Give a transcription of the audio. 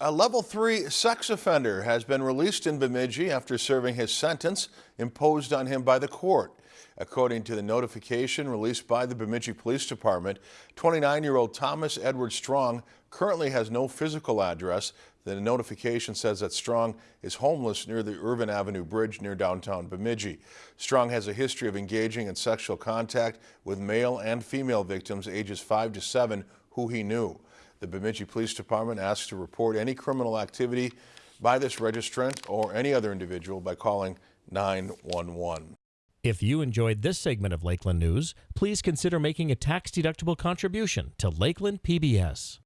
A level three sex offender has been released in Bemidji after serving his sentence imposed on him by the court. According to the notification released by the Bemidji Police Department, 29-year-old Thomas Edward Strong currently has no physical address. The notification says that Strong is homeless near the Irvin Avenue Bridge near downtown Bemidji. Strong has a history of engaging in sexual contact with male and female victims ages 5 to 7 who he knew. The Bemidji Police Department asks to report any criminal activity by this registrant or any other individual by calling 911. If you enjoyed this segment of Lakeland News, please consider making a tax-deductible contribution to Lakeland PBS.